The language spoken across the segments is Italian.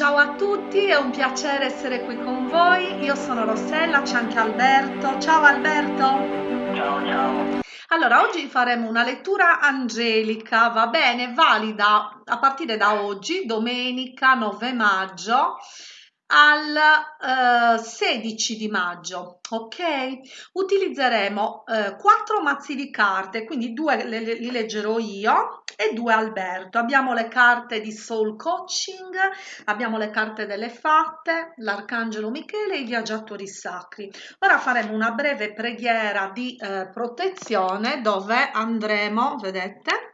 Ciao a tutti, è un piacere essere qui con voi. Io sono Rossella, c'è anche Alberto. Ciao Alberto. Ciao, ciao. Allora, oggi faremo una lettura angelica, va bene, valida a partire da oggi, domenica 9 maggio al eh, 16 di maggio ok? Utilizzeremo eh, quattro mazzi di carte quindi due le, li leggerò io e due Alberto. Abbiamo le carte di soul coaching abbiamo le carte delle fatte l'arcangelo michele e i viaggiatori sacri. Ora faremo una breve preghiera di eh, protezione dove andremo vedete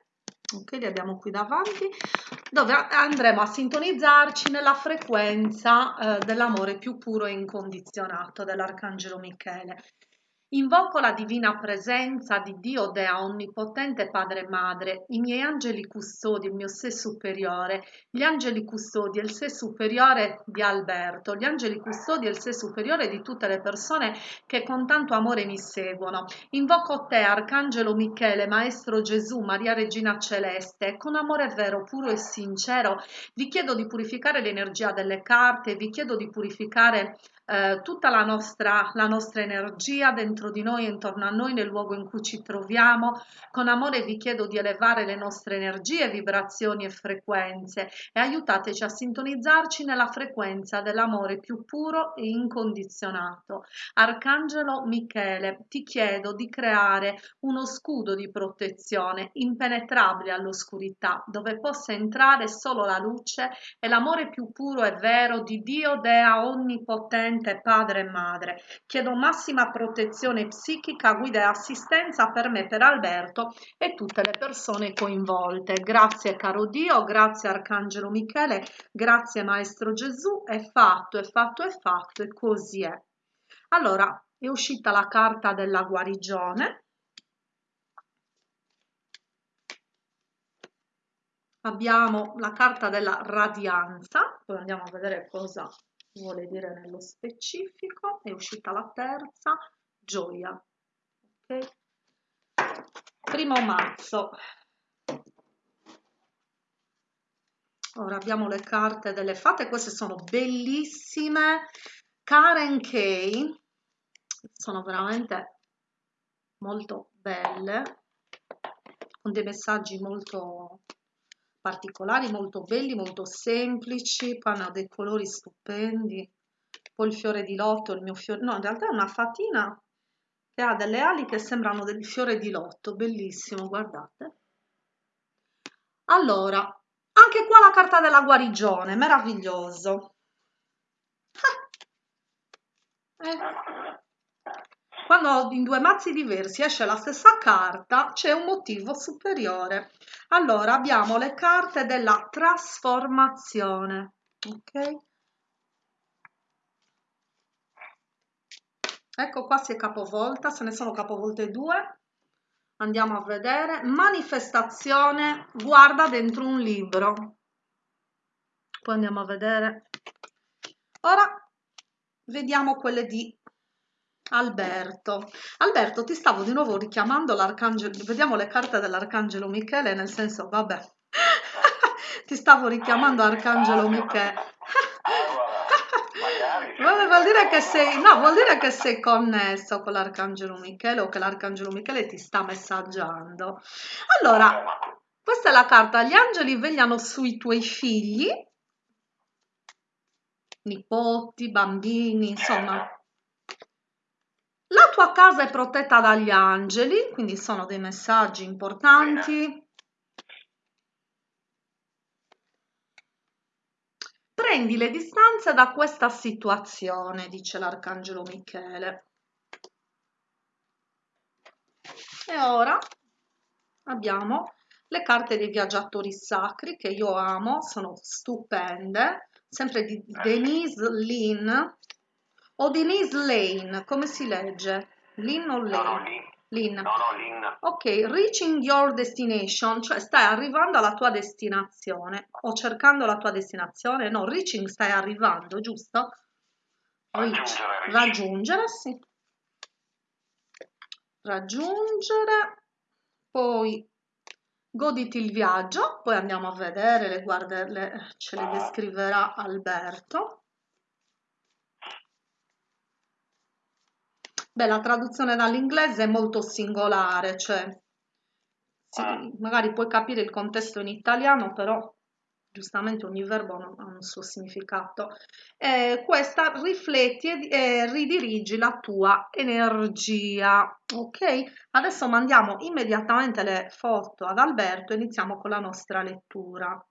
ok li abbiamo qui davanti dove andremo a sintonizzarci nella frequenza eh, dell'amore più puro e incondizionato dell'arcangelo michele Invoco la divina presenza di Dio Dea Onnipotente Padre e Madre, i miei angeli custodi, il mio sé superiore, gli angeli custodi e il sé superiore di Alberto, gli angeli custodi e il sé superiore di tutte le persone che con tanto amore mi seguono. Invoco te, Arcangelo Michele, Maestro Gesù, Maria Regina Celeste, con amore vero, puro e sincero, vi chiedo di purificare l'energia delle carte, vi chiedo di purificare eh, tutta la nostra, la nostra energia dentro di noi, intorno a noi, nel luogo in cui ci troviamo. Con amore vi chiedo di elevare le nostre energie, vibrazioni e frequenze e aiutateci a sintonizzarci nella frequenza dell'amore più puro e incondizionato. Arcangelo Michele, ti chiedo di creare uno scudo di protezione impenetrabile all'oscurità, dove possa entrare solo la luce e l'amore più puro e vero di Dio Dea Onnipotente presente padre e madre. Chiedo massima protezione psichica, guida e assistenza per me, per Alberto e tutte le persone coinvolte. Grazie caro Dio, grazie Arcangelo Michele, grazie Maestro Gesù, è fatto, è fatto, è fatto e così è. Allora, è uscita la carta della guarigione. Abbiamo la carta della radianza, poi andiamo a vedere cosa vuole dire nello specifico è uscita la terza gioia ok? Primo mazzo ora abbiamo le carte delle fate queste sono bellissime. Karen Kay sono veramente molto belle con dei messaggi molto particolari, molto belli, molto semplici, poi hanno dei colori stupendi, poi il fiore di lotto, il mio fiore, no in realtà è una fatina che ha delle ali che sembrano del fiore di lotto, bellissimo, guardate. Allora, anche qua la carta della guarigione, meraviglioso. Ah. Eh. Quando in due mazzi diversi esce la stessa carta, c'è un motivo superiore. Allora, abbiamo le carte della trasformazione. Ok? Ecco qua si è capovolta, se ne sono capovolte due. Andiamo a vedere. Manifestazione, guarda dentro un libro. Poi andiamo a vedere. Ora vediamo quelle di Alberto. Alberto, ti stavo di nuovo richiamando l'arcangelo, vediamo le carte dell'arcangelo Michele, nel senso, vabbè, ti stavo richiamando arcangelo Michele. vuol dire che sei, no, vuol dire che sei connesso con l'arcangelo Michele o che l'arcangelo Michele ti sta messaggiando. Allora, questa è la carta, gli angeli vegliano sui tuoi figli, nipoti, bambini, insomma, la tua casa è protetta dagli angeli, quindi sono dei messaggi importanti. Prendi le distanze da questa situazione, dice l'arcangelo Michele. E ora abbiamo le carte dei viaggiatori sacri che io amo, sono stupende, sempre di Denise Lynn, o Denise Lane, come si legge? Lynn o Lane? No, no, Lynn. No, no, Lynn. Ok, reaching your destination, cioè stai arrivando alla tua destinazione o cercando la tua destinazione, no, reaching stai arrivando, giusto? Reach. Raggiungere, raggiungere, sì. Raggiungere, poi goditi il viaggio, poi andiamo a vedere, le guarde, le, ce le descriverà Alberto. Beh, la traduzione dall'inglese è molto singolare, cioè sì, magari puoi capire il contesto in italiano, però giustamente ogni verbo ha un suo significato. Eh, questa rifletti e eh, ridirigi la tua energia. Ok, adesso mandiamo immediatamente le foto ad Alberto e iniziamo con la nostra lettura.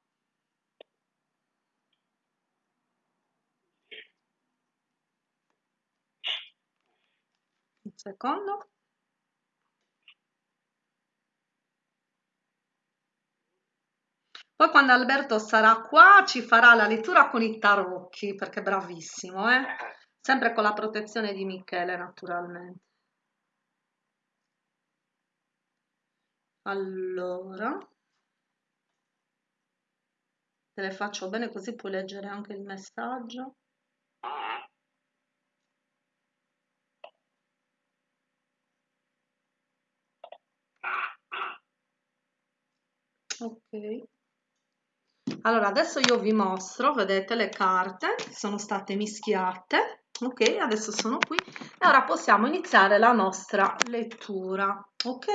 Secondo. Poi quando Alberto sarà qua ci farà la lettura con i tarocchi, perché è bravissimo, eh? Sempre con la protezione di Michele, naturalmente. Allora, te le faccio bene così puoi leggere anche il messaggio. Ok. Allora, adesso io vi mostro, vedete le carte sono state mischiate, ok? Adesso sono qui e ora possiamo iniziare la nostra lettura, ok?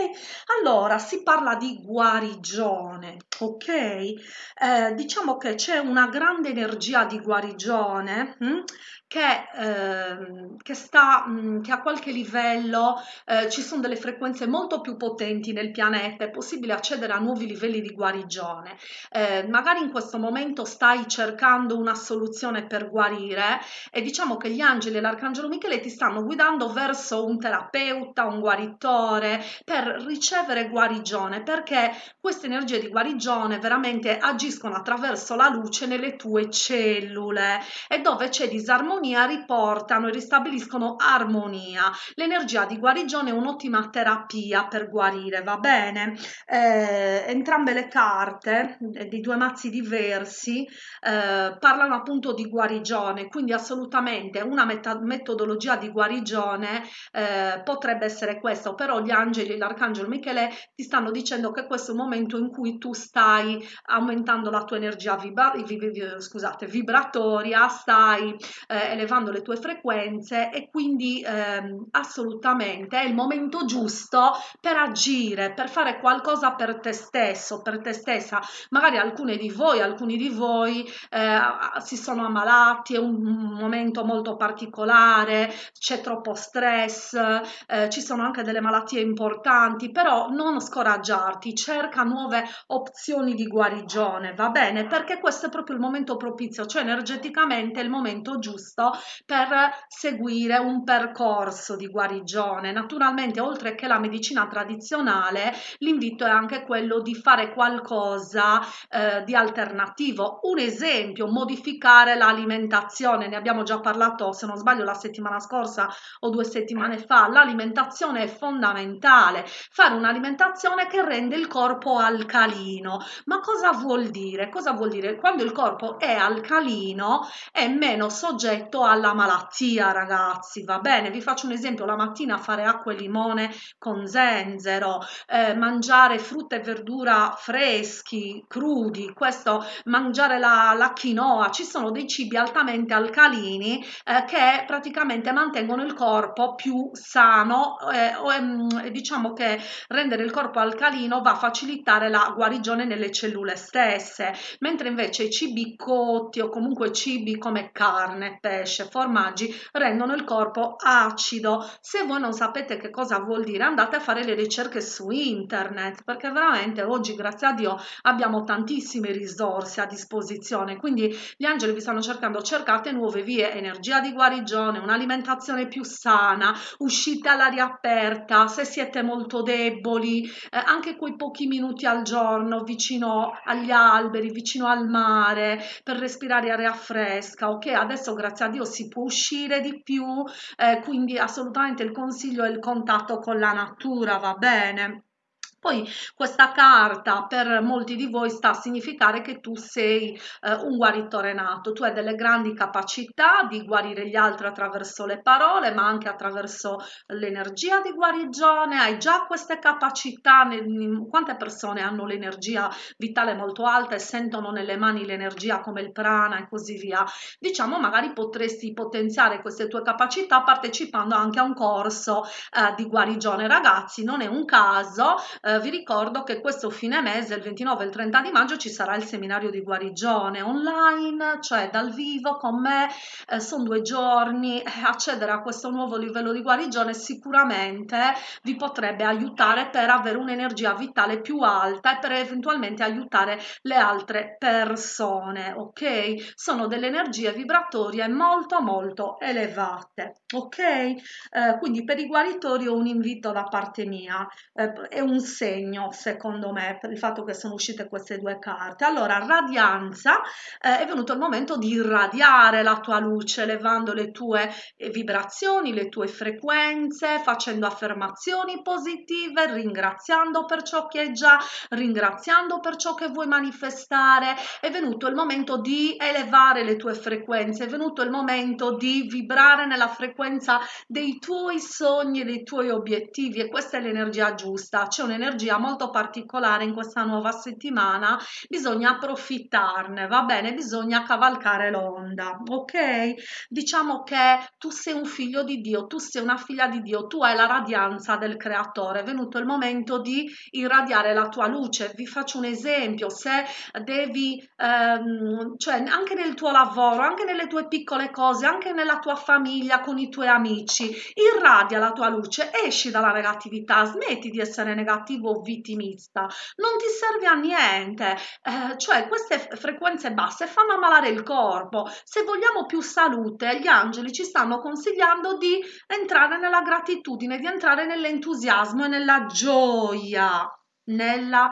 Allora, si parla di guarigione, ok? Eh, diciamo che c'è una grande energia di guarigione hm? che, eh, che, sta, mh, mm, che a qualche livello eh, ci sono delle frequenze molto più potenti nel pianeta, è possibile accedere a nuovi livelli di guarigione. Eh, magari in questo momento stai cercando una soluzione per guarire e diciamo che gli angeli e l'arcangelo Michele ti stanno guidando verso un terapeuta, un guaritore, per ricevere guarigione, perché queste energie di guarigione veramente agiscono attraverso la luce nelle tue cellule e dove c'è disarmonia armonia riportano e ristabiliscono armonia. L'energia di guarigione è un'ottima terapia per guarire, va bene? Eh, entrambe le carte eh, di due mazzi diversi eh, parlano appunto di guarigione, quindi assolutamente una metodologia di guarigione eh, potrebbe essere questa, però gli angeli, l'arcangelo Michele ti stanno dicendo che questo è un momento in cui tu stai aumentando la tua energia vibra scusate, vibratoria, stai eh, elevando le tue frequenze e quindi ehm, assolutamente è il momento giusto per agire, per fare qualcosa per te stesso, per te stessa. Magari alcune di voi, alcuni di voi eh, si sono ammalati, è un momento molto particolare, c'è troppo stress, eh, ci sono anche delle malattie importanti, però non scoraggiarti, cerca nuove opzioni di guarigione, va bene? Perché questo è proprio il momento propizio, cioè energeticamente è il momento giusto per seguire un percorso di guarigione. Naturalmente, oltre che la medicina tradizionale, l'invito è anche quello di fare qualcosa eh, di alternativo. Un esempio, modificare l'alimentazione, ne abbiamo già parlato, se non sbaglio, la settimana scorsa o due settimane fa. L'alimentazione è fondamentale, fare un'alimentazione che rende il corpo alcalino. Ma cosa vuol dire? Cosa vuol dire? Quando il corpo è alcalino è meno soggetto alla malattia, ragazzi, va bene? Vi faccio un esempio, la mattina fare acqua e limone con zenzero, eh, mangiare frutta e verdura freschi, crudi, questo, mangiare la, la quinoa, ci sono dei cibi altamente alcalini eh, che praticamente mantengono il corpo più sano eh, ehm, diciamo che rendere il corpo alcalino va a facilitare la guarigione nelle cellule stesse, mentre invece i cibi cotti o comunque cibi come carne, pesce, formaggi rendono il corpo acido. Se voi non sapete che cosa vuol dire, andate a fare le ricerche su internet, perché veramente oggi, grazie a Dio, abbiamo tantissime risorse a disposizione. Quindi gli angeli vi stanno cercando, cercate nuove vie, energia di guarigione, un'alimentazione più sana, uscite all'aria aperta, se siete molto deboli, eh, anche quei pochi minuti al giorno vicino agli alberi, vicino al mare, per respirare aria fresca, ok? Adesso grazie a Dio si può uscire di più, eh, quindi assolutamente il consiglio è il contatto con la natura, va bene? Poi questa carta per molti di voi sta a significare che tu sei eh, un guaritore nato, tu hai delle grandi capacità di guarire gli altri attraverso le parole, ma anche attraverso l'energia di guarigione, hai già queste capacità, quante persone hanno l'energia vitale molto alta e sentono nelle mani l'energia come il prana e così via. Diciamo magari potresti potenziare queste tue capacità partecipando anche a un corso eh, di guarigione. Ragazzi, non è un caso, eh, vi ricordo che questo fine mese, il 29 e il 30 di maggio, ci sarà il seminario di guarigione online, cioè dal vivo con me, eh, sono due giorni, eh, accedere a questo nuovo livello di guarigione sicuramente vi potrebbe aiutare per avere un'energia vitale più alta e per eventualmente aiutare le altre persone, ok? Sono delle energie vibratorie molto molto elevate, ok? Eh, quindi per i guaritori ho un invito da parte mia, eh, è un segno secondo me per il fatto che sono uscite queste due carte. Allora, radianza, eh, è venuto il momento di irradiare la tua luce, elevando le tue eh, vibrazioni, le tue frequenze, facendo affermazioni positive, ringraziando per ciò che è già, ringraziando per ciò che vuoi manifestare. È venuto il momento di elevare le tue frequenze, è venuto il momento di vibrare nella frequenza dei tuoi sogni, dei tuoi obiettivi e questa è l'energia giusta. C'è un'energia molto particolare in questa nuova settimana, bisogna approfittarne, va bene? Bisogna cavalcare l'onda, ok? Diciamo che tu sei un figlio di Dio, tu sei una figlia di Dio, tu hai la radianza del creatore, è venuto il momento di irradiare la tua luce. Vi faccio un esempio, se devi, ehm, cioè anche nel tuo lavoro, anche nelle tue piccole cose, anche nella tua famiglia, con i tuoi amici, irradia la tua luce, esci dalla negatività, smetti di essere negativo o vittimista, non ti serve a niente, eh, cioè queste frequenze basse fanno ammalare il corpo. Se vogliamo più salute, gli angeli ci stanno consigliando di entrare nella gratitudine, di entrare nell'entusiasmo e nella gioia, nella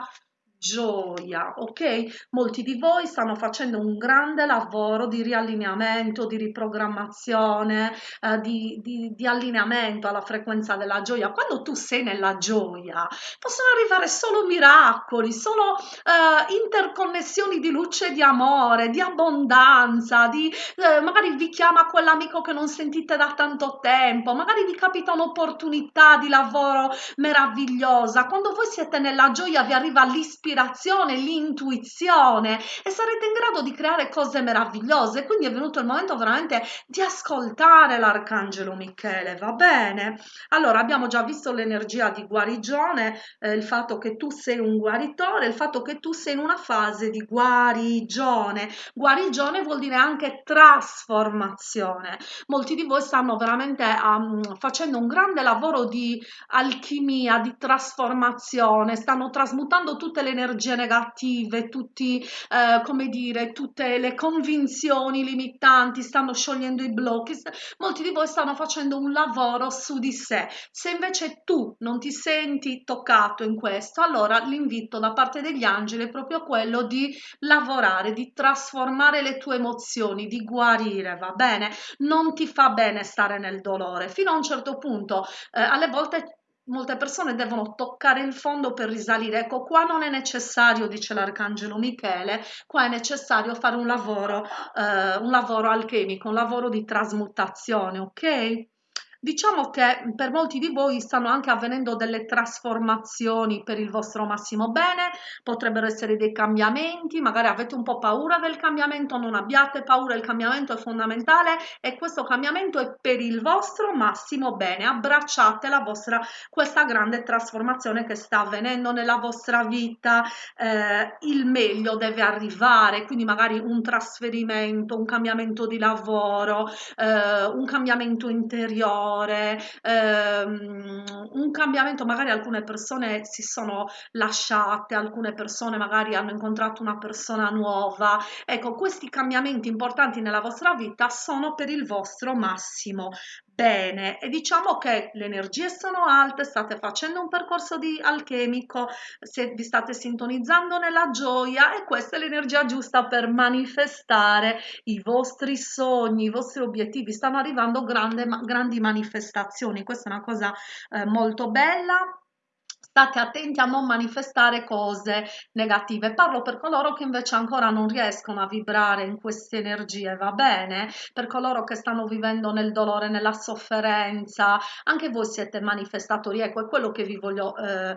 gioia, ok? Molti di voi stanno facendo un grande lavoro di riallineamento, di riprogrammazione, eh, di, di, di, allineamento alla frequenza della gioia. Quando tu sei nella gioia, possono arrivare solo miracoli, solo eh, interconnessioni di luce, di amore, di abbondanza, di, eh, magari vi chiama quell'amico che non sentite da tanto tempo, magari vi capita un'opportunità di lavoro meravigliosa. Quando voi siete nella gioia vi arriva l'ispirazione l'ispirazione, l'intuizione e sarete in grado di creare cose meravigliose. Quindi è venuto il momento veramente di ascoltare l'arcangelo Michele, va bene? Allora abbiamo già visto l'energia di guarigione, eh, il fatto che tu sei un guaritore, il fatto che tu sei in una fase di guarigione. Guarigione vuol dire anche trasformazione. Molti di voi stanno veramente um, facendo un grande lavoro di alchimia, di trasformazione, stanno trasmutando tutte le energie negative, tutti, eh, come dire, tutte le convinzioni limitanti, stanno sciogliendo i blocchi, molti di voi stanno facendo un lavoro su di sé. Se invece tu non ti senti toccato in questo, allora l'invito da parte degli angeli è proprio quello di lavorare, di trasformare le tue emozioni, di guarire, va bene? Non ti fa bene stare nel dolore. Fino a un certo punto, eh, alle volte molte persone devono toccare il fondo per risalire. Ecco, qua non è necessario, dice l'arcangelo Michele, qua è necessario fare un lavoro, eh, un lavoro alchemico, un lavoro di trasmutazione, ok? Diciamo che per molti di voi stanno anche avvenendo delle trasformazioni per il vostro massimo bene, potrebbero essere dei cambiamenti, magari avete un po' paura del cambiamento, non abbiate paura, il cambiamento è fondamentale e questo cambiamento è per il vostro massimo bene. Abbracciate la vostra, questa grande trasformazione che sta avvenendo nella vostra vita, eh, il meglio deve arrivare, quindi magari un trasferimento, un cambiamento di lavoro, eh, un cambiamento interiore dolore, ehm, un cambiamento, magari alcune persone si sono lasciate, alcune persone magari hanno incontrato una persona nuova. Ecco, questi cambiamenti importanti nella vostra vita sono per il vostro massimo bene. E diciamo che le energie sono alte, state facendo un percorso di alchemico, se vi state sintonizzando nella gioia e questa è l'energia giusta per manifestare i vostri sogni, i vostri obiettivi, stanno arrivando grande, grandi manifestazioni, questa è una cosa eh, molto bella state attenti a non manifestare cose negative. Parlo per coloro che invece ancora non riescono a vibrare in queste energie, va bene? Per coloro che stanno vivendo nel dolore, nella sofferenza, anche voi siete manifestatori, ecco, è quello che vi voglio eh,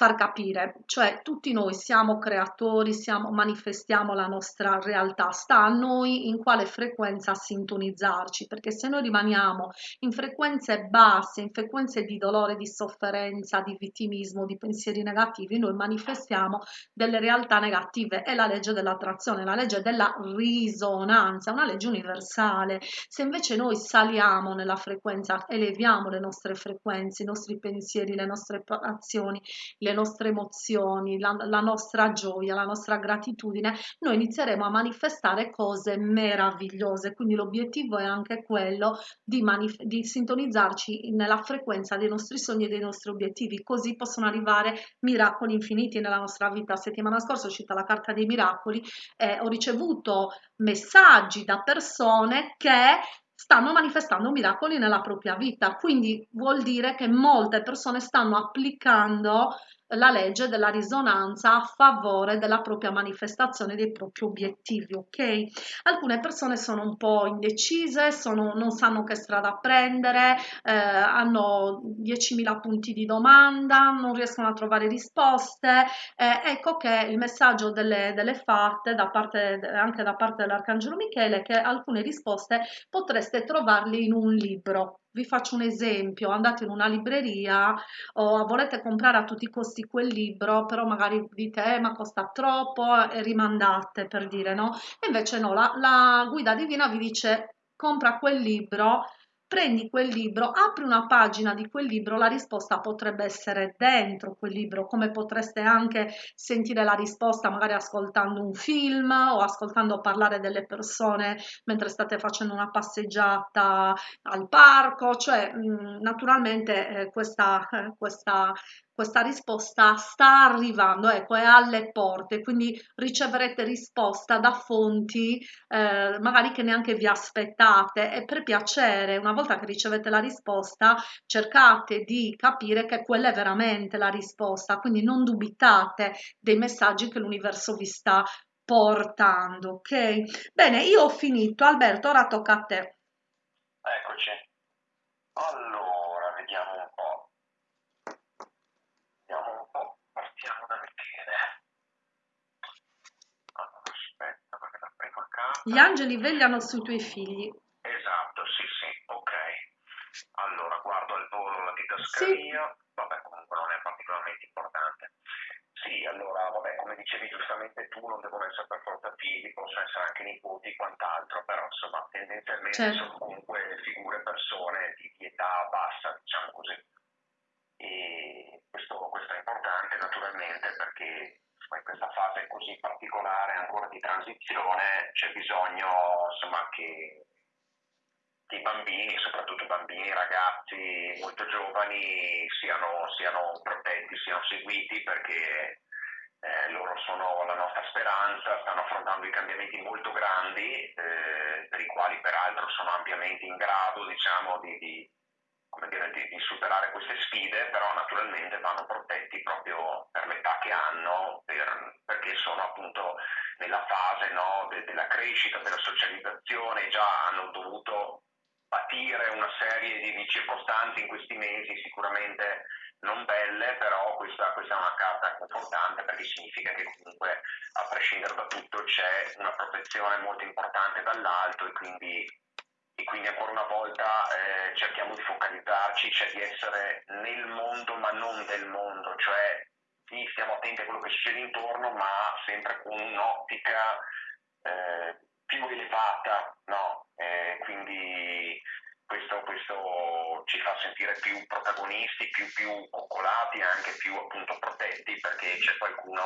far capire, cioè tutti noi siamo creatori, siamo, manifestiamo la nostra realtà, sta a noi in quale frequenza sintonizzarci, perché se noi rimaniamo in frequenze basse, in frequenze di dolore, di sofferenza, di vittimismo, di pensieri negativi, noi manifestiamo delle realtà negative, è la legge dell'attrazione, la legge della risonanza, una legge universale. Se invece noi saliamo nella frequenza, eleviamo le nostre frequenze, i nostri pensieri, le nostre azioni, le le nostre emozioni, la, la nostra gioia, la nostra gratitudine, noi inizieremo a manifestare cose meravigliose. Quindi l'obiettivo è anche quello di, di sintonizzarci nella frequenza dei nostri sogni e dei nostri obiettivi, così possono arrivare miracoli infiniti nella nostra vita. Settimana scorsa è uscita la carta dei miracoli e ho ricevuto messaggi da persone che stanno manifestando miracoli nella propria vita. Quindi vuol dire che molte persone stanno applicando la legge della risonanza a favore della propria manifestazione dei propri obiettivi, ok? Alcune persone sono un po' indecise, sono, non sanno che strada prendere, eh, hanno 10.000 punti di domanda, non riescono a trovare risposte. Eh, ecco che il messaggio delle, delle fatte, da parte, anche da parte dell'Arcangelo Michele, è che alcune risposte potreste trovarle in un libro, vi faccio un esempio, andate in una libreria o volete comprare a tutti i costi quel libro, però magari dite eh, ma costa troppo e rimandate per dire no, invece no, la, la guida divina vi dice compra quel libro prendi quel libro, apri una pagina di quel libro, la risposta potrebbe essere dentro quel libro, come potreste anche sentire la risposta magari ascoltando un film o ascoltando parlare delle persone mentre state facendo una passeggiata al parco, cioè mh, naturalmente eh, questa, eh, questa questa risposta sta arrivando, ecco, è alle porte, quindi riceverete risposta da fonti eh, magari che neanche vi aspettate e per piacere, una volta che ricevete la risposta, cercate di capire che quella è veramente la risposta, quindi non dubitate dei messaggi che l'universo vi sta portando, ok? Bene, io ho finito, Alberto, ora tocca a te. Eccoci. Allora, vediamo un po'. Gli angeli vegliano sui tuoi figli. Esatto, sì, sì, ok. Allora, guardo al volo la didascalia, sì. vabbè, comunque non è particolarmente importante. Sì, allora, vabbè, come dicevi giustamente tu, non devono essere per forza figli, possono essere anche nipoti e quant'altro, però insomma, tendenzialmente certo. sono comunque figure, persone di, di età bassa, diciamo così. E questo, questo è importante naturalmente perché in questa fase così particolare ancora di transizione c'è bisogno insomma, che, i bambini, soprattutto bambini, ragazzi molto giovani siano, siano protetti, siano seguiti perché eh, loro sono la nostra speranza, stanno affrontando i cambiamenti molto grandi eh, per i quali peraltro sono ampiamente in grado diciamo, di, di dire, di, di, superare queste sfide, però naturalmente vanno protetti proprio per l'età che hanno, per, perché sono appunto nella fase no, de, della crescita, della socializzazione, già hanno dovuto patire una serie di, di, circostanze in questi mesi, sicuramente non belle, però questa, questa, è una carta confortante perché significa che comunque a prescindere da tutto c'è una protezione molto importante dall'alto e quindi quindi ancora una volta eh, cerchiamo di focalizzarci, cioè di essere nel mondo ma non del mondo, cioè sì, stiamo attenti a quello che succede intorno ma sempre con un'ottica eh, più elevata, no? eh, quindi questo, questo, ci fa sentire più protagonisti, più, più coccolati, anche più appunto protetti perché c'è qualcuno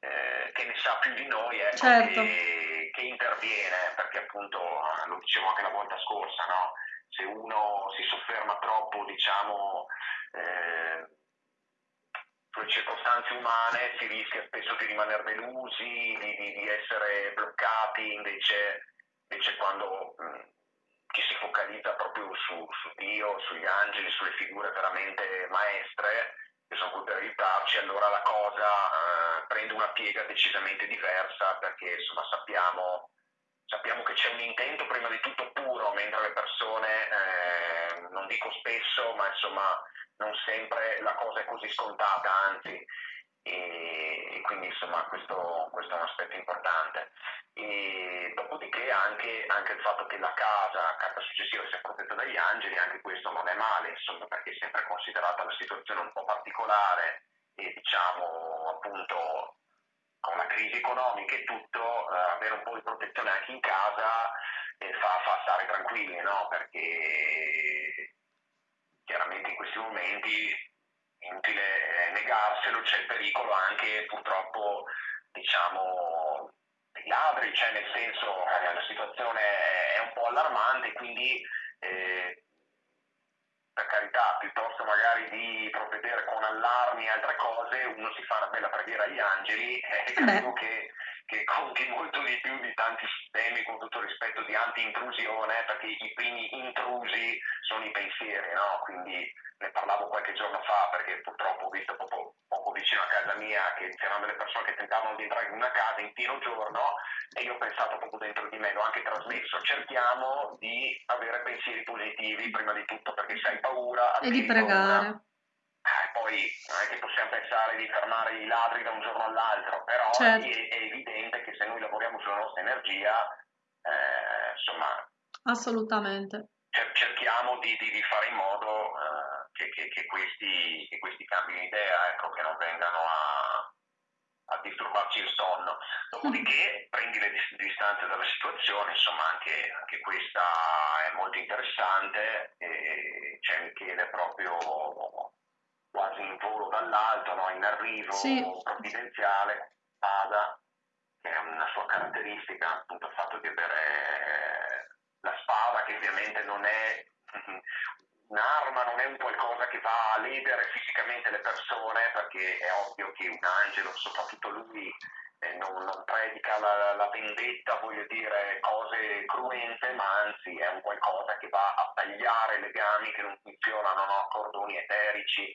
eh, che ne sa più di noi ecco, certo. che, che, interviene, perché appunto eh, lo dicevo anche la volta scorsa, no? se uno si sofferma troppo diciamo, eh, sulle circostanze umane si rischia spesso di rimanere delusi, di, di, di essere bloccati, invece, invece quando mm, chi si focalizza proprio su, su Dio, sugli angeli, sulle figure veramente maestre, che sono qui per aiutarci, allora la cosa eh, prende una piega decisamente diversa perché insomma sappiamo, sappiamo che c'è un intento prima di tutto puro, mentre le persone, eh, non dico spesso, ma insomma non sempre la cosa è così scontata, anzi e, quindi insomma questo, questo, è un aspetto importante. E dopodiché anche, anche, il fatto che la casa, carta successiva, sia protetta dagli angeli, anche questo non è male, insomma, perché è sempre considerata una situazione un po' particolare e diciamo appunto con la crisi economica e tutto, eh, avere un po' di protezione anche in casa eh, fa, fa, stare tranquilli, no? Perché chiaramente in questi momenti inutile eh, negarselo, c'è il pericolo anche purtroppo diciamo dei ladri, cioè nel senso eh, la situazione è un po' allarmante, quindi eh, per carità, piuttosto magari di provvedere con allarmi e altre cose, uno si fa una bella preghiera agli angeli e eh, credo che, che, conti molto di più di tanti sistemi, con tutto il rispetto, di anti-intrusione, perché i primi intrusi sono i pensieri, no? Quindi ne parlavo qualche giorno fa perché purtroppo ho visto poco, poco vicino a casa mia che c'erano delle persone che tentavano di entrare in una casa in pieno giorno e io ho pensato proprio dentro di me, l'ho anche trasmesso, cerchiamo di avere pensieri positivi prima di tutto perché se hai paura... E di pregare. Paura, eh, poi non è che possiamo pensare di fermare i ladri da un giorno all'altro, però certo. è, è, evidente che se noi lavoriamo sulla nostra energia, eh, insomma... Assolutamente. Cerchiamo di, di, di fare in modo... Eh, che, che, che, questi, che questi cambino idea, ecco, che non vengano a, a disturbarci il sonno. Dopodiché prendi le distanze dalla situazione, insomma anche, anche questa è molto interessante, e c'è Michele proprio quasi in volo dall'alto, no? in arrivo sì. provvidenziale, Ada, che è una sua caratteristica, appunto il fatto di avere la spada, che ovviamente non è un'arma non è un qualcosa che va a ledere fisicamente le persone, perché è ovvio che un angelo, soprattutto lui, eh, non, non, predica la, la, vendetta, voglio dire cose cruente, ma anzi è un qualcosa che va a tagliare legami che non funzionano, no? cordoni eterici.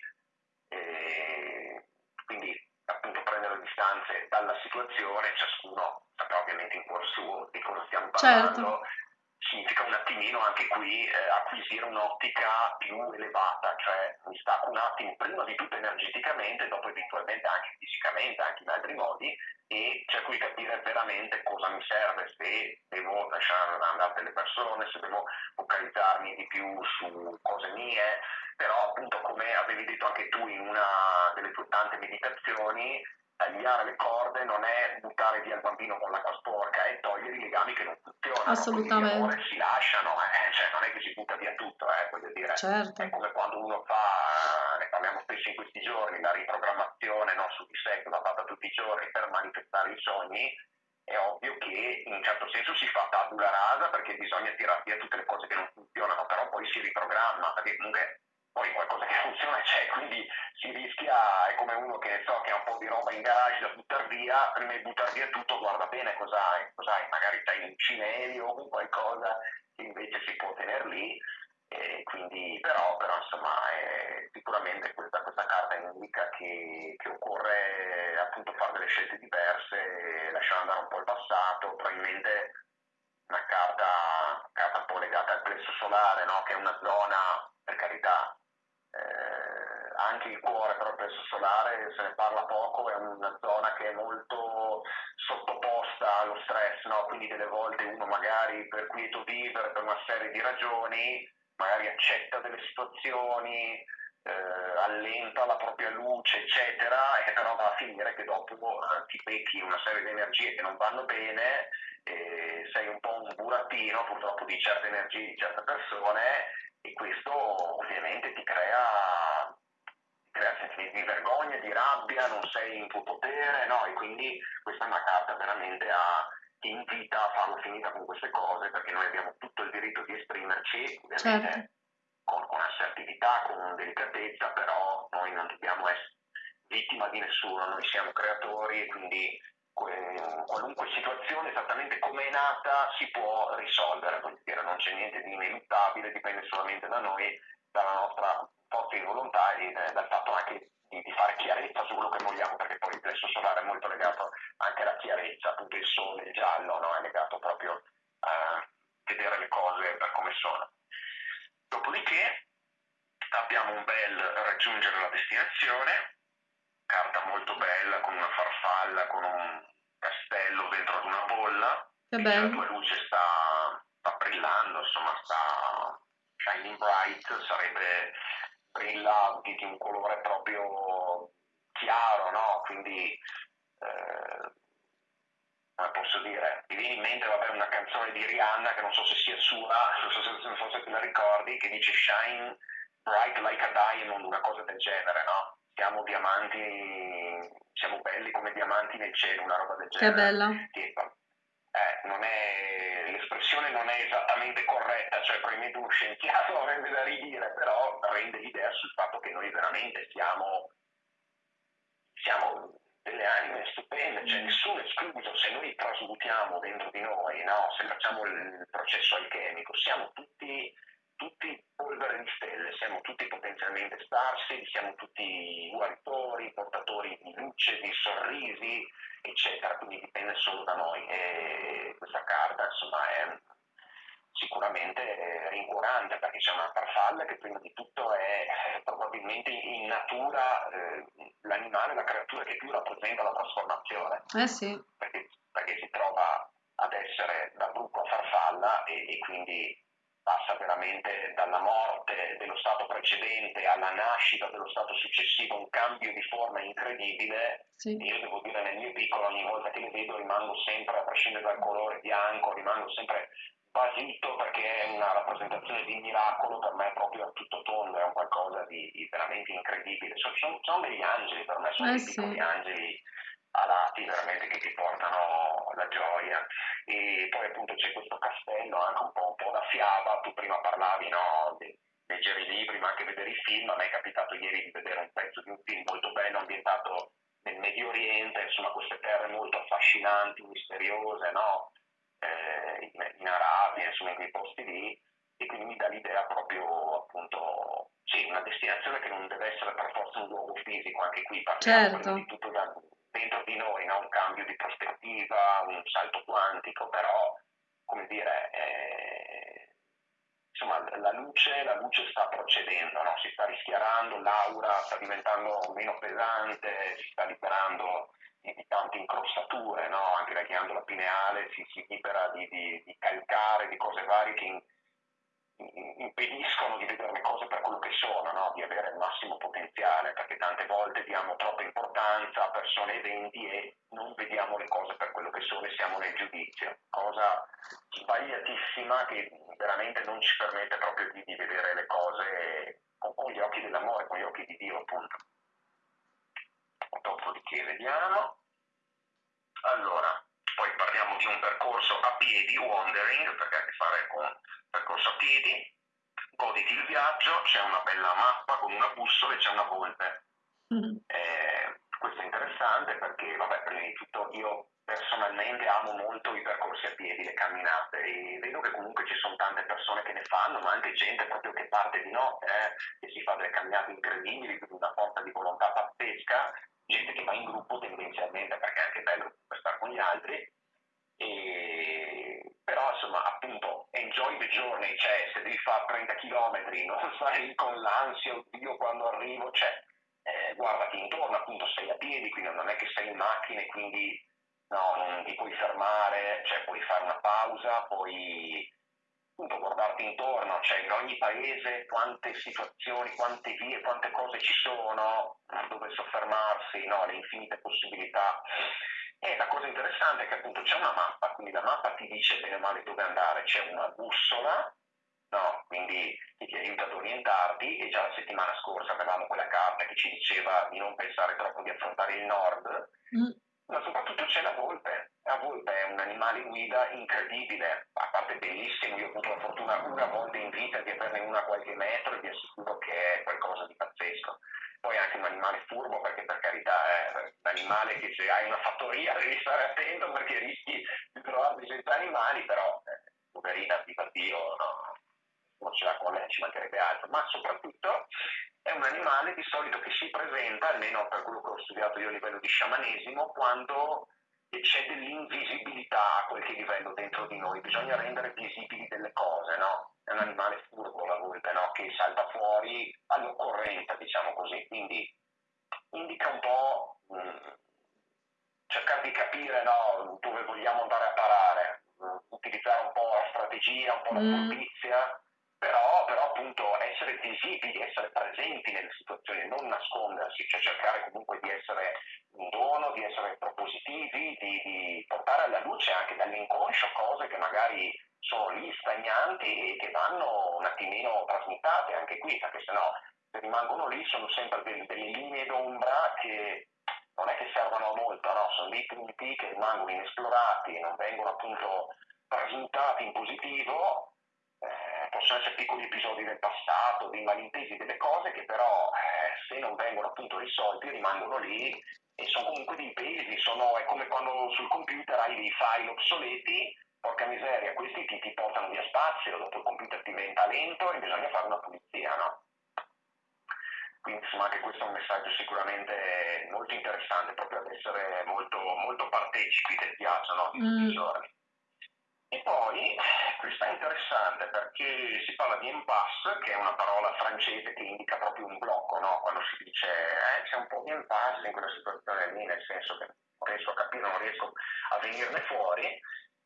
E quindi appunto prendere le distanze dalla situazione, ciascuno saprà ovviamente in cuor suo di cosa stiamo parlando. Certo significa un attimino anche qui eh, acquisire un'ottica più elevata, cioè mi stacco un attimo prima di tutto energeticamente, dopo eventualmente anche fisicamente, anche in altri modi, e cerco di capire veramente cosa mi serve, se devo lasciare andare delle persone, se devo focalizzarmi di più su cose mie, però appunto come avevi detto anche tu in una delle tue tante meditazioni, tagliare le corde non è buttare via il bambino con l'acqua sporca, è togliere i legami che non funzionano. Assolutamente. Si lasciano, eh, cioè non è che si butta via tutto, eh, voglio dire. Certo. È come quando uno fa, ne parliamo spesso in questi giorni, la riprogrammazione no, su di sé che va fatta tutti i giorni per manifestare i sogni, è ovvio che in un certo senso si fa tabula rasa perché bisogna tirare via tutte le cose che non funzionano, però poi si riprogramma, perché comunque poi qualcosa che funziona c'è, quindi si rischia, è come uno che so che ha un po' di roba in garage da buttare via, prima di buttare via tutto guarda bene cos'hai, cos'hai magari c'hai un cimelio o qualcosa che invece si può tenere lì, e quindi, però, però insomma è, sicuramente questa, questa carta indica che, che, occorre appunto fare delle scelte diverse, lasciare andare un po' il passato, probabilmente una carta, carta un po' legata al plesso solare, no? che è una zona, per carità, eh, anche il cuore però presso solare se ne parla poco, è una zona che è molto sottoposta allo stress, no? quindi delle volte uno magari per quieto vivere per una serie di ragioni, magari accetta delle situazioni, eh, allenta la propria luce, eccetera, e però va a finire che dopo eh, ti becchi una serie di energie che non vanno bene, eh, sei un po' un burattino purtroppo di certe energie di certe persone e questo ovviamente ti crea, ti crea sentimenti di vergogna, di rabbia, non sei in tuo potere, no? E quindi questa è una carta veramente a, ti invita a farla finita con queste cose perché noi abbiamo tutto il diritto di esprimerci, ovviamente certo. con, con assertività, con delicatezza, però noi non dobbiamo essere vittima di nessuno, noi siamo creatori e quindi qualunque situazione esattamente come è nata si può risolvere, dire, non c'è niente di ineluttabile, dipende solamente da noi, dalla nostra forza di volontà e dal fatto anche di, di, fare chiarezza su quello che vogliamo, perché poi il plesso solare è molto legato anche alla chiarezza, appunto il sole, il giallo, no? è legato proprio a vedere le cose per come sono. Dopodiché abbiamo un bel raggiungere la destinazione, carta molto bella con una farfalla, con un castello dentro ad una bolla, che bello. la tua luce sta, sta brillando, insomma sta shining bright, sarebbe brilla di, un colore proprio chiaro, no? Quindi eh, come posso dire, mi viene in mente vabbè, una canzone di Rihanna che non so se sia sua, non so se forse te la ricordi, che dice Shine bright like a diamond, una cosa del genere, no? Siamo diamanti, siamo belli come diamanti nel cielo, una roba del genere. Che bella. Che, eh, non è, l'espressione non è esattamente corretta, cioè probabilmente uno scienziato avrebbe da ridire, però rende l'idea sul fatto che noi veramente siamo, siamo delle anime stupende, cioè nessuno è escluso, se noi trasmutiamo dentro di noi, no? se facciamo il processo alchemico, siamo tutti, tutti polvere di stelle, siamo tutti potenzialmente sparsi, siamo tutti guaritori, portatori di luce, di sorrisi, eccetera, quindi dipende solo da noi e questa carta insomma è sicuramente rincuorante perché c'è una farfalla che prima di tutto è probabilmente in natura eh, l'animale, la creatura che più rappresenta la trasformazione. Eh sì. Perché, perché si trova ad essere da bruco a farfalla e, e quindi passa veramente dalla morte dello stato precedente alla nascita dello stato successivo, un cambio di forma incredibile. Sì. Io devo dire nel mio piccolo ogni volta che le vedo rimango sempre, a prescindere dal colore bianco, rimango sempre basito perché è una rappresentazione di miracolo per me proprio a tutto tondo, è un qualcosa di, di veramente incredibile. Sono, sono, sono, degli angeli per me, sono eh dei sì. piccoli angeli alati veramente che ti portano la gioia. E poi appunto c'è questo castello, anche un po', un po da fiaba, tu prima parlavi no, di leggere i libri ma anche vedere i film, a me è capitato ieri di vedere un pezzo di un film molto bello ambientato nel Medio Oriente, insomma queste terre molto affascinanti, misteriose, no? eh, in, in, Arabia, insomma in quei posti lì, e quindi mi dà l'idea proprio appunto, sì, una destinazione che non deve essere per forza un luogo fisico, anche qui partiamo certo. di tutto da, dentro di noi, no? un cambio di prospettiva, un salto quantico, però come dire, eh, insomma la luce, la luce sta procedendo, no? si sta rischiarando, l'aura sta diventando meno pesante, si sta liberando di tante incrostature, no? anche la ghiandola pineale si, si libera di, di, di, calcare, di cose varie che impediscono di vedere le cose per quello che sono, no? di avere il massimo potenziale, perché tante volte diamo troppa importanza a persone e eventi e non vediamo le cose per quello che sono e siamo nel giudizio, cosa sbagliatissima che veramente non ci permette proprio di, di vedere le cose con, con gli occhi dell'amore, con gli occhi di Dio appunto dopodiché vediamo. Allora, poi parliamo di un percorso a piedi, wandering, perché ha a che fare con percorso a piedi. Goditi il viaggio, c'è una bella mappa con una bussola e c'è una volpe. Mm-hmm. Eh, questo è interessante perché, vabbè, prima di tutto io personalmente amo molto i percorsi a piedi, le camminate e vedo che comunque ci sono tante persone che ne fanno, ma anche gente proprio che parte di notte, eh, che si fa delle camminate incredibili, con una forza di volontà pazzesca gente che va in gruppo tendenzialmente perché è anche bello stare con gli altri, e... però insomma appunto enjoy the journey, cioè se devi fare 30 km non stai con l'ansia, oddio quando arrivo, cioè eh, guardati intorno, appunto sei a piedi, quindi non è che sei in macchina e quindi no, non ti puoi fermare, cioè puoi fare una pausa, puoi appunto guardarti intorno, cioè in ogni paese quante situazioni, quante vie, quante cose ci sono, dove soffermarsi, no? le infinite possibilità. E la cosa interessante è che appunto c'è una mappa, quindi la mappa ti dice bene o male dove andare, c'è una bussola, no? quindi ti aiuta ad orientarti e già la settimana scorsa avevamo quella carta che ci diceva di non pensare troppo di affrontare il nord, mm. ma soprattutto c'è la volpe la volpe è un animale guida incredibile, avuto la fortuna una volta in vita di averne una a qualche metro e vi assicuro che è qualcosa di pazzesco. Poi anche un animale furbo perché per carità è un animale che se hai una fattoria devi stare attento perché rischi di trovarti senza animali, però eh, poverina, viva Dio, no, non ce l'ha con lei, ci mancherebbe altro, ma soprattutto è un animale di solito che si presenta, almeno per quello che ho studiato io a livello di sciamanesimo, quando c'è dell'invisibilità a qualche livello dentro di noi, bisogna rendere visibili animale furbo la volpe, no? Che salta fuori all'occorrenza, diciamo così, quindi indica un po' mh, mm, cercare di capire no, dove vogliamo andare a parare, mm, utilizzare un po' la strategia, un po' la mm. Sono dei punti che rimangono inesplorati, non vengono appunto trasmutati in positivo, eh, possono essere piccoli episodi del passato, dei malintesi, delle cose che però eh, se non vengono appunto risolti rimangono lì e sono comunque dei pesi, sono, è come quando sul computer hai dei file obsoleti, porca miseria, questi ti, ti portano via spazio, dopo il computer diventa lento e bisogna fare una pulizia, no? Quindi insomma anche questo è un messaggio sicuramente molto interessante, proprio ad essere molto, molto partecipi del viaggio no? di tutti i mm. giorni. E poi, questa è interessante perché si parla di impasse, che è una parola francese che indica proprio un blocco, no? quando si dice eh, c'è un po' di impasse in quella situazione lì, nel senso che non riesco a capire, non riesco a venirne fuori,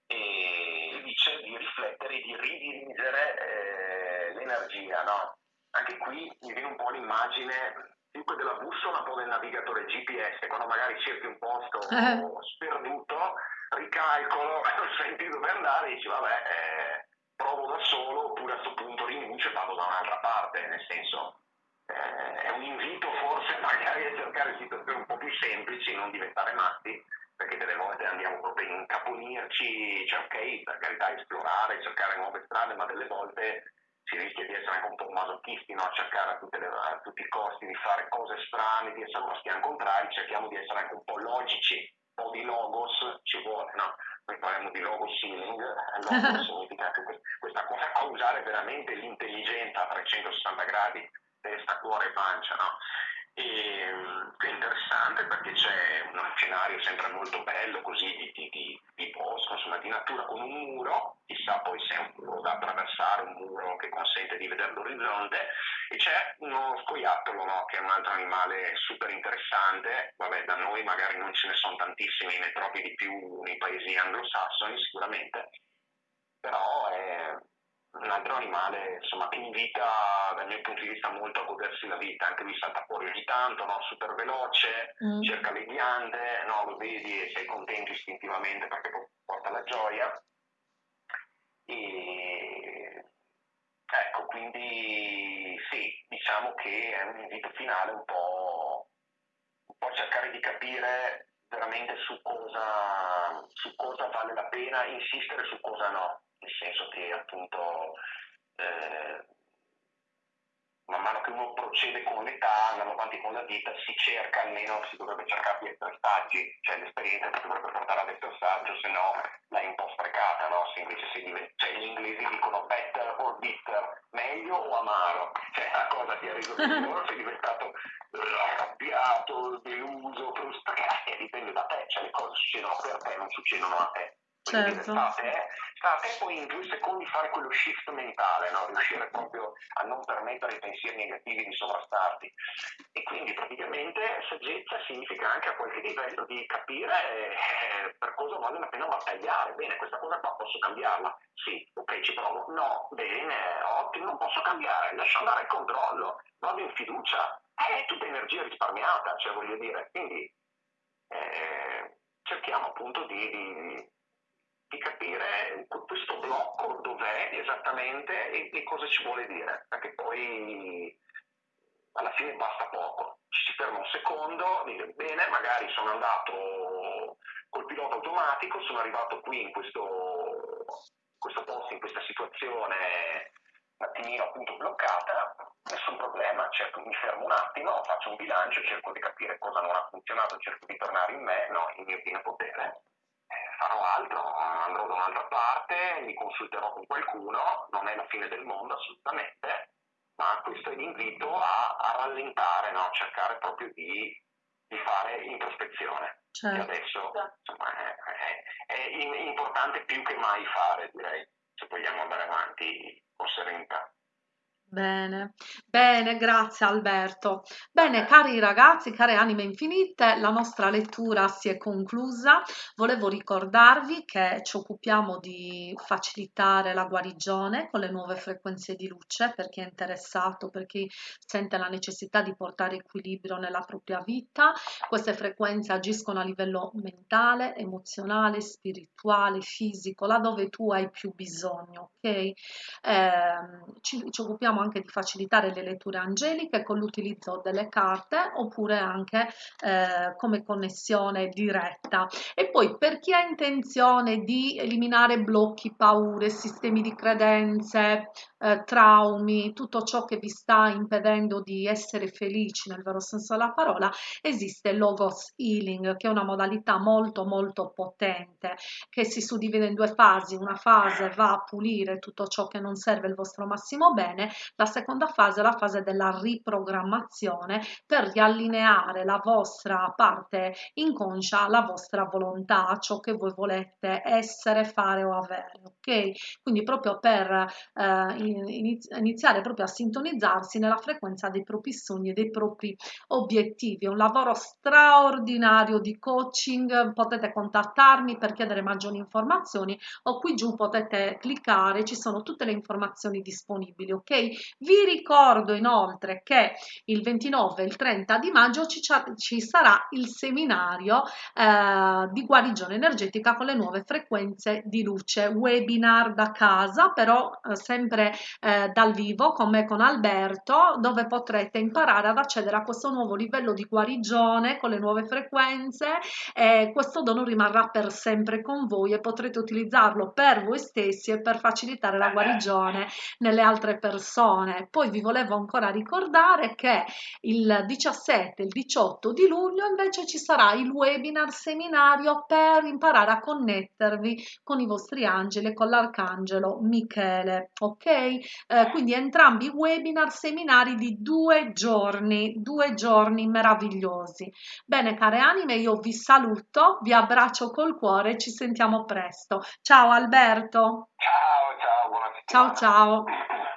e dice di riflettere di ridirigere eh, l'energia. No? Anche qui mi viene un po' l'immagine più della bussola, un po' del navigatore GPS, quando magari cerchi un posto eh. sperduto, ricalcolo, non senti dove andare e dici vabbè, eh, provo da solo oppure a questo punto rinuncio e vado da un'altra parte, nel senso eh, è un invito forse magari a cercare situazioni un po' più semplici, non diventare matti, perché delle volte andiamo proprio a incaponirci, cioè ok, per carità esplorare, cercare nuove strade, ma delle volte si rischia di essere anche un po' masochisti, no? cercare a, le, a, tutti i costi di fare cose strane, di essere uno stian contrari, cerchiamo di essere anche un po' logici, un po' di logos ci vuole, no? Noi parliamo di logos sealing, logos significa anche questa cosa, a usare veramente l'intelligenza a 360 gradi, testa, cuore e pancia, no? E, è interessante perché c'è uno scenario sempre molto bello così di, di, di, di bosco, insomma di natura con un muro, chissà poi se è un muro da attraversare, un muro che consente di vedere l'orizzonte. E c'è uno scoiattolo no? che è un altro animale super interessante, vabbè da noi magari non ce ne sono tantissimi, ne trovi di più nei paesi anglosassoni sicuramente, però è un altro animale insomma, che invita dal mio punto di vista molto a godersi la vita, anche lui salta fuori ogni tanto, no? super veloce, mm. cerca le ghiande, no? lo vedi e sei contento istintivamente perché porta la gioia. E... Ecco, quindi sì, diciamo che è un invito finale un po', un po cercare di capire veramente su cosa, su cosa vale la pena insistere, su cosa no nel senso che appunto eh, man mano che uno procede con l'età, andando avanti con la vita, si cerca almeno, si dovrebbe cercare di saggi, cioè l'esperienza ti dovrebbe portare ad essere saggio, se no l'hai un po' sprecata, no? Se invece si diventa, cioè gli inglesi dicono better or bitter, meglio o amaro, cioè la cosa ti ha reso migliore, sei diventato eh, arrabbiato, deluso, frustrato, eh, dipende da te, cioè le cose succedono per te, non succedono a te. Certo. Sta a, te, sta a te poi in due secondi fare quello shift mentale, no? riuscire proprio a non permettere ai pensieri negativi di sovrastarti. E quindi praticamente saggezza significa anche a qualche livello di capire eh, per cosa vale la pena battagliare. Bene, questa cosa qua posso cambiarla? Sì, ok, ci provo. No, bene, ottimo, non posso cambiare, lascio andare il controllo, vado in fiducia. È tutta energia risparmiata, cioè voglio dire. Quindi eh, cerchiamo appunto di, di di capire questo blocco dov'è esattamente e, e, cosa ci vuole dire, perché poi alla fine basta poco. Ci si ferma un secondo, dire bene, magari sono andato col pilota automatico, sono arrivato qui in questo, questo posto, in questa situazione un attimino appunto bloccata, nessun problema, cerco, mi fermo un attimo, faccio un bilancio, cerco di capire cosa non ha funzionato, cerco di tornare in me, no, in mio pieno potere farò altro, andrò da un'altra parte, mi consulterò con qualcuno, non è la fine del mondo assolutamente, ma questo è l'invito a, a rallentare, no? cercare proprio di, di fare introspezione. Certo. Che adesso insomma, è, è, è importante più che mai fare, direi, se vogliamo andare avanti con serenità. Bene, bene, grazie Alberto. Bene, cari ragazzi, care anime infinite, la nostra lettura si è conclusa. Volevo ricordarvi che ci occupiamo di facilitare la guarigione con le nuove frequenze di luce per chi è interessato, per chi sente la necessità di portare equilibrio nella propria vita. Queste frequenze agiscono a livello mentale, emozionale, spirituale, fisico, laddove tu hai più bisogno, ok? Eh, ci, ci occupiamo anche di facilitare le letture angeliche con l'utilizzo delle carte oppure anche eh, come connessione diretta. E poi per chi ha intenzione di eliminare blocchi, paure, sistemi di credenze, eh, traumi, tutto ciò che vi sta impedendo di essere felici nel vero senso della parola, esiste Logos Healing, che è una modalità molto molto potente, che si suddivide in due fasi. Una fase va a pulire tutto ciò che non serve il vostro massimo bene, la seconda fase è la fase della riprogrammazione per riallineare la vostra parte inconscia alla vostra volontà, a ciò che voi volete essere, fare o avere, ok? Quindi proprio per eh, iniziare proprio a sintonizzarsi nella frequenza dei propri sogni e dei propri obiettivi. È un lavoro straordinario di coaching, potete contattarmi per chiedere maggiori informazioni o qui giù potete cliccare, ci sono tutte le informazioni disponibili, ok? Vi ricordo inoltre che il 29 e il 30 di maggio ci, ci sarà il seminario eh, di guarigione energetica con le nuove frequenze di luce, webinar da casa, però eh, sempre eh, dal vivo con me con Alberto dove potrete imparare ad accedere a questo nuovo livello di guarigione con le nuove frequenze e questo dono rimarrà per sempre con voi e potrete utilizzarlo per voi stessi e per facilitare la guarigione nelle altre persone poi vi volevo ancora ricordare che il 17 e il 18 di luglio invece ci sarà il webinar seminario per imparare a connettervi con i vostri angeli e con l'arcangelo Michele ok? Eh, quindi entrambi webinar seminari di due giorni due giorni meravigliosi. Bene care anime io vi saluto vi abbraccio col cuore ci sentiamo presto. Ciao Alberto. Ciao ciao buona ciao ciao